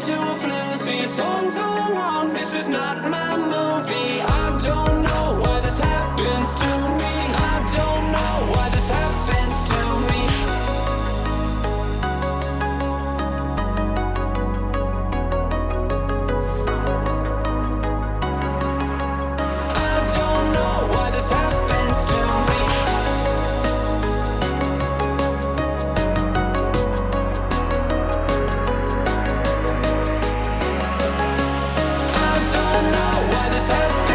into a flu. So songs are wrong. This is not my movie. myself